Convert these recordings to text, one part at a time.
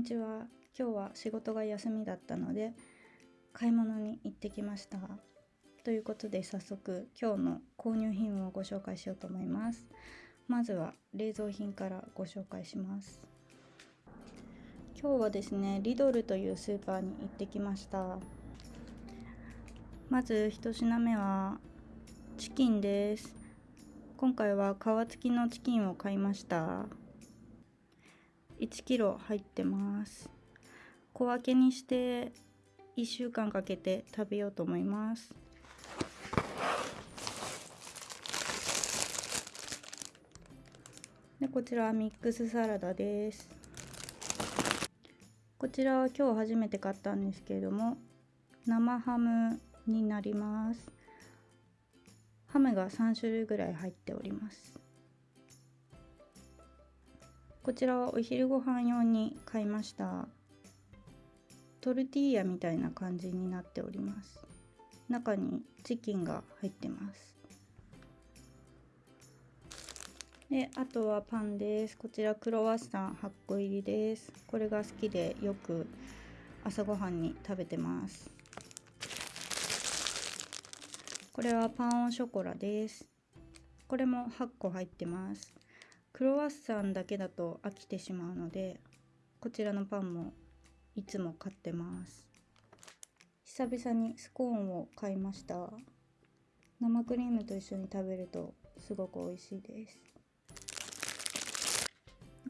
にちは今日は仕事が休みだったので買い物に行ってきました。ということで早速今日の購入品をご紹介しようと思います。まずは冷蔵品からご紹介します。今日はですねリドルというスーパーに行ってきました。まず1品目はチキンです。今回は皮付きのチキンを買いました。1 k g 入ってます。小分けにして1週間かけて食べようと思います。でこちらはミックスサラダです。こちらは今日初めて買ったんですけれども生ハムになります。ハムが3種類ぐらい入っております。こちらはお昼ご飯用に買いました。トルティーヤみたいな感じになっております。中にチキンが入ってます。であとはパンです。こちらクロワッサン8個入りです。これが好きでよく朝ごはんに食べてます。これはパンオショコラです。これも8個入ってます。クロワッサンだけだと飽きてしまうのでこちらのパンもいつも買ってます。久々にスコーンを買いました。生クリームと一緒に食べるとすごく美味しいです。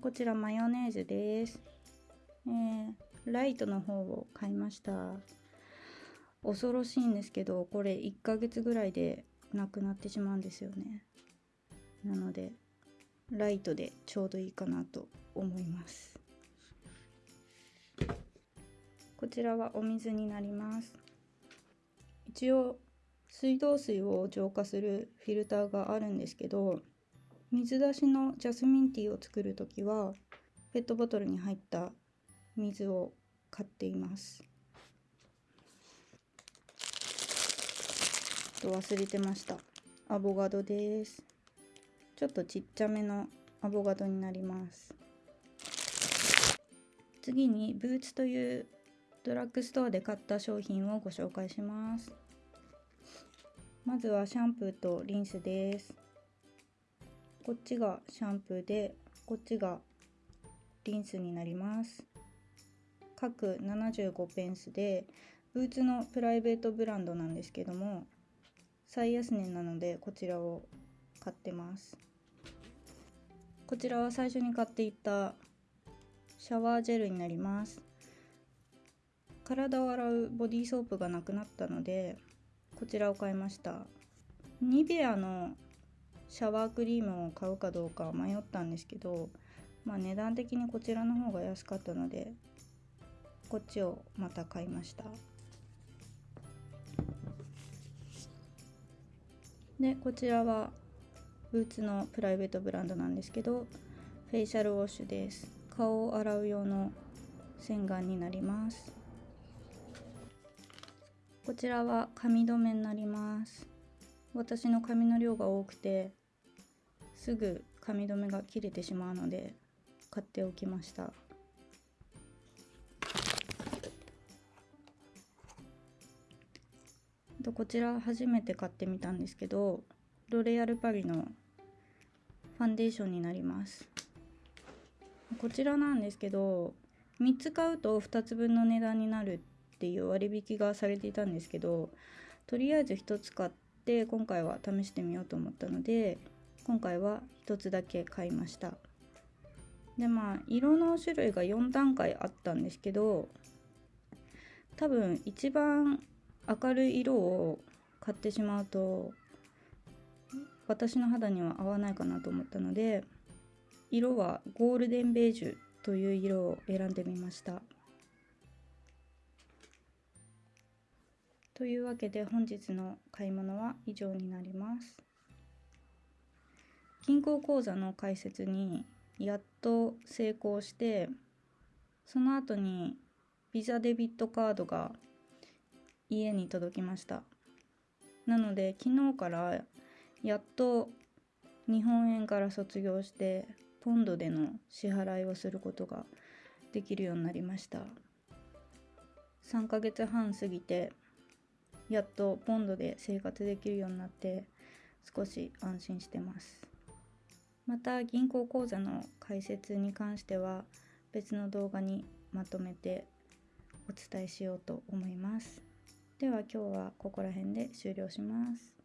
こちらマヨネーズです、えー、ライトの方を買いました。恐ろしいんですけどこれ1ヶ月ぐらいでなくなってしまうんですよね。なのでライトでちょうどいいかなと思います。こちらはお水になります。一応水道水を浄化するフィルターがあるんですけど水出しのジャスミンティーを作る時はペットボトルに入った水を買っています。と忘れてました。アボガドです。ちょっとちっちゃめのアボガドになります。次にブーツというドラッグストアで買った商品をご紹介します。まずはシャンプーとリンスです。こっちがシャンプーでこっちがリンスになります。各75ペンスでブーツのプライベートブランドなんですけども最安値なのでこちらを買ってます。こちらは最初に買っていたシャワージェルになります。体を洗うボディーソープがなくなったのでこちらを買いました。ニベアのシャワークリームを買うかどうか迷ったんですけど、まあ、値段的にこちらの方が安かったのでこっちをまた買いました。でこちらはブーツのプライベートブランドなんですけどフェイシャルウォッシュです。顔を洗う用の洗顔になります。こちらは髪留めになります。私の髪の量が多くてすぐ髪留めが切れてしまうので買っておきました。こちら初めて買ってみたんですけどロレアルパリのファンデーションになります。こちらなんですけど3つ買うと2つ分の値段になるっていう割引がされていたんですけどとりあえず1つ買って今回は試してみようと思ったので今回は1つだけ買いました。でまあ色の種類が4段階あったんですけど多分一番明るい色を買ってしまうと私の肌には合わないかなと思ったので色はゴールデンベージュという色を選んでみました。というわけで本日の買い物は以上になります。銀行口座の開設にやっと成功してその後にビザデビットカードが家に届きました。なので昨日からやっと日本円から卒業してポンドでの支払いをすることができるようになりました。3ヶ月半過ぎてやっとポンドで生活できるようになって少し安心してます。また銀行口座の開設に関しては別の動画にまとめてお伝えしようと思います。では今日はここら辺で終了します。